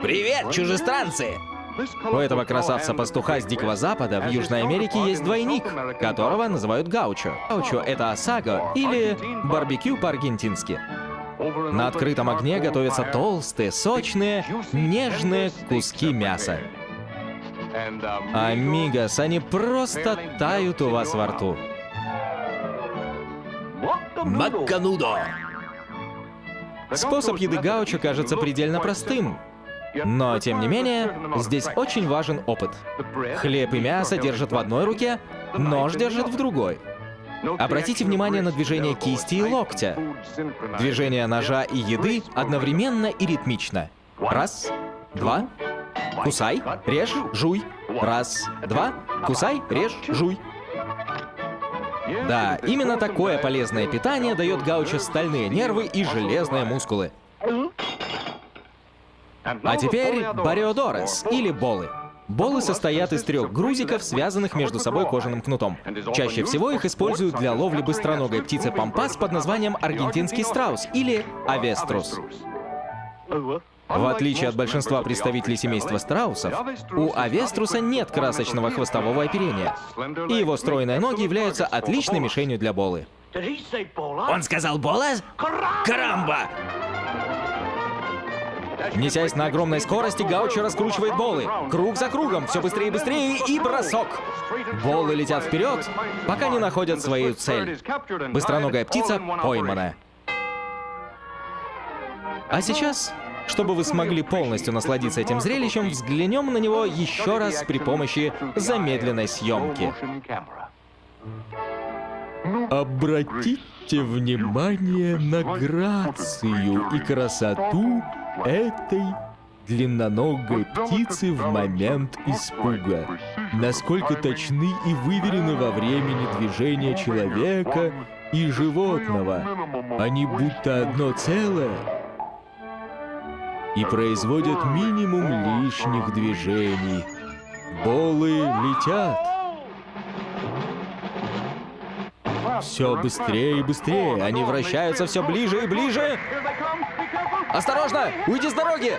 Привет, чужестранцы! У этого красавца-пастуха с Дикого Запада в Южной Америке есть двойник, которого называют гаучо. Гаучо — это осаго или барбекю по-аргентински. На открытом огне готовятся толстые, сочные, нежные куски мяса. Амигос, они просто тают у вас во рту. Макканудо! Способ еды гаучо кажется предельно простым. Но, тем не менее, здесь очень важен опыт. Хлеб и мясо держат в одной руке, нож держит в другой. Обратите внимание на движение кисти и локтя. Движение ножа и еды одновременно и ритмично. Раз, два, кусай, режь, жуй. Раз, два, кусай, режь, жуй. Да, именно такое полезное питание дает гаучо стальные нервы и железные мускулы. А теперь бариодорес, или болы. Болы состоят из трех грузиков, связанных между собой кожаным кнутом. Чаще всего их используют для ловли быстроногой птицы. Пампас под названием аргентинский страус или авеструс. В отличие от большинства представителей семейства страусов, у авеструса нет красочного хвостового оперения, и его стройные ноги являются отличной мишенью для болы. Он сказал Бола? Карамба! Несясь на огромной скорости, Гаучо раскручивает болы. Круг за кругом, все быстрее и быстрее, и бросок. Болы летят вперед, пока не находят свою цель. Быстроногая птица поймана. А сейчас, чтобы вы смогли полностью насладиться этим зрелищем, взглянем на него еще раз при помощи замедленной съемки. Обратите внимание на грацию и красоту этой длинноногой птицы в момент испуга. Насколько точны и выверены во времени движения человека и животного. Они будто одно целое и производят минимум лишних движений. Болы летят. Все быстрее и быстрее. Они вращаются все ближе и ближе. Осторожно! Уйди с дороги!